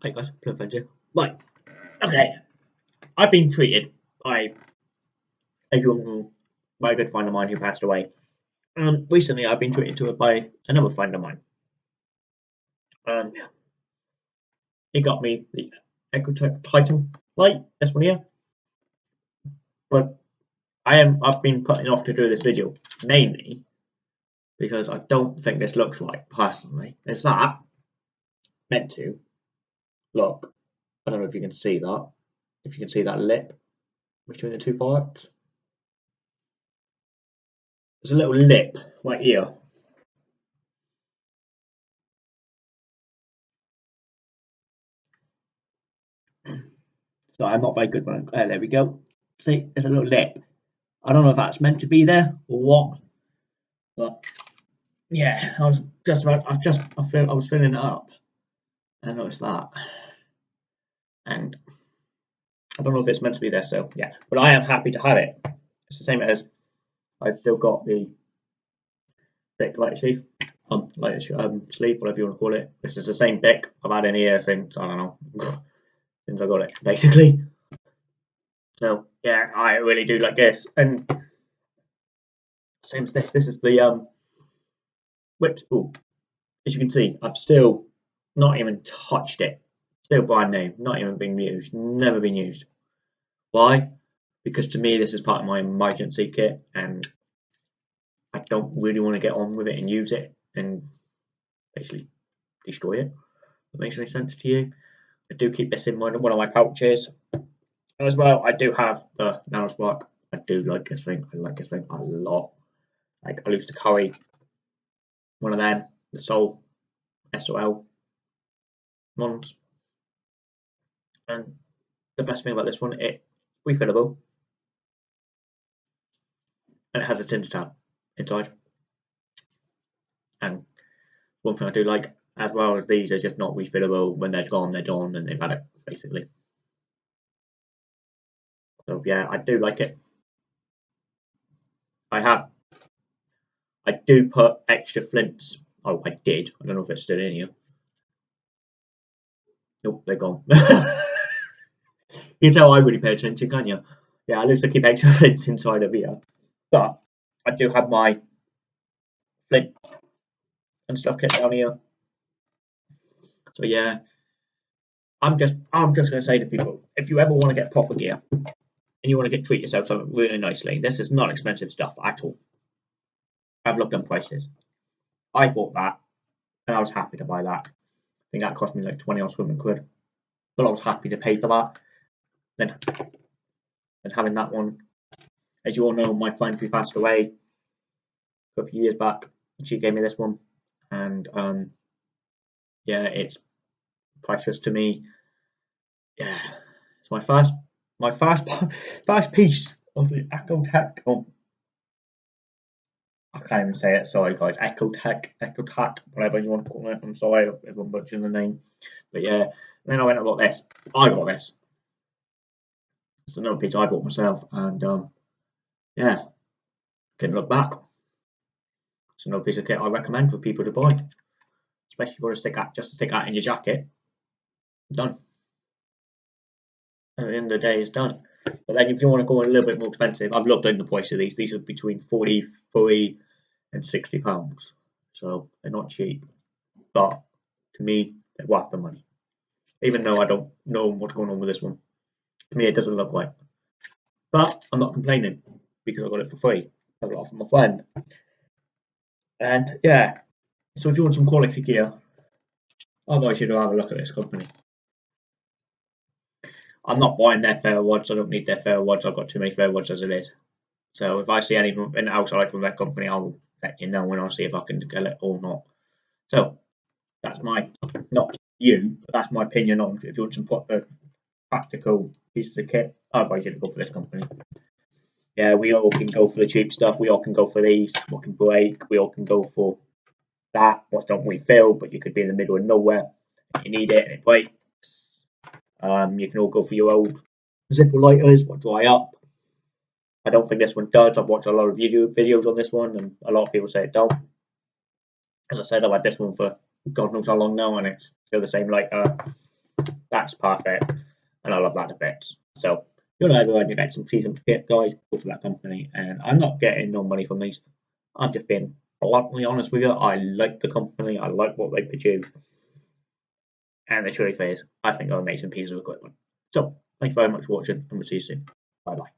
Hey guys, Plum here. Right, okay. I've been treated by a young, a good friend of mine who passed away. Um, recently I've been treated to it by another friend of mine. Um, he got me the Echo Titan light, this one here. But I am, I've been putting off to do this video, mainly because I don't think this looks right, personally. It's that, meant to, look, I don't know if you can see that, if you can see that lip between the two parts. There's a little lip right here. So I'm not very good when I, uh, there we go. See, there's a little lip. I don't know if that's meant to be there or what, but yeah, I was just about. I just I feel I was filling it up, I noticed that, and I don't know if it's meant to be there. So yeah, but I am happy to have it. It's the same as I've still got the thick light sleeve, um, light um, sleeve, whatever you want to call it. This is the same thick I've had in here since I don't know since I got it, basically. So yeah, I really do like this, and same as this. This is the um whip spool. As you can see, I've still not even touched it. Still brand new, not even been used, never been used. Why? Because to me, this is part of my emergency kit, and I don't really want to get on with it and use it and basically destroy it. That makes any sense to you? I do keep this in one of my pouches. As well, I do have the NanoSpark. I do like this thing. I like this thing a lot. Like I used to carry one of them, the Sol SOL ones. And the best thing about this one, it refillable, and it has a tinder tab inside. And one thing I do like, as well as these, are just not refillable. When they're gone, they're gone, and they've had it basically. So yeah, I do like it. I have I do put extra flints. Oh, I did. I don't know if it's still in here. Nope, they're gone. you tell I really pay attention, can't you? Yeah, I used to keep extra flints inside of here. But I do have my flint and stuff kept down here. So yeah, I'm just I'm just gonna say to people, if you ever want to get proper gear and you want to get treat yourself something really nicely, this is not expensive stuff at all. I've looked on prices. I bought that and I was happy to buy that. I think that cost me like 20 or something quid. But I was happy to pay for that. Then, then having that one, as you all know, my friend who passed away a few years back, she gave me this one. And um, yeah, it's precious to me. Yeah, it's my first, my first, first piece of the Ecotech um, I can't even say it. Sorry, guys. Echo Tech, Echo Tech, whatever you want to call it. I'm sorry I'm butchering the name. But yeah, then I went and got this. I got this. It's another piece I bought myself, and um, yeah, didn't look back. It's another piece of kit I recommend for people to buy, especially for a stick out, just to stick out in your jacket. Done. At the end of the day, it's done. But then if you want to go a little bit more expensive, I've looked in the price of these. These are between 40, 40 and 60 pounds. So they're not cheap. But to me, they're worth the money. Even though I don't know what's going on with this one. To me, it doesn't look right. But I'm not complaining because I got it for free. I got it from my friend. And yeah, so if you want some quality gear, I advise you to have a look at this company. I'm not buying their ferro rods. I don't need their ferro rods. I've got too many ferro rods as it is. So if I see anything in the house I like from that company, I'll let you know when I see if I can get it or not. So that's my, not you, but that's my opinion on if you want some proper uh, practical pieces of kit, I advise you to go for this company. Yeah, we all can go for the cheap stuff. We all can go for these, what can break. We all can go for that, what don't we feel, but you could be in the middle of nowhere. You need it and it breaks um, you can all go for your old Zippo lighters, what dry up. I don't think this one does. I've watched a lot of YouTube videos on this one, and a lot of people say it don't. As I said, I've had this one for God knows how long now, and it's still the same lighter. That's perfect, and I love that a bit. So you know everyone, you get some season kit, guys. Go for that company, and I'm not getting no money from these. I'm just being bluntly honest with you. I like the company. I like what they produce, and the truth phase, I think they're amazing pieces of equipment. So thank you very much for watching, and we'll see you soon. Bye bye.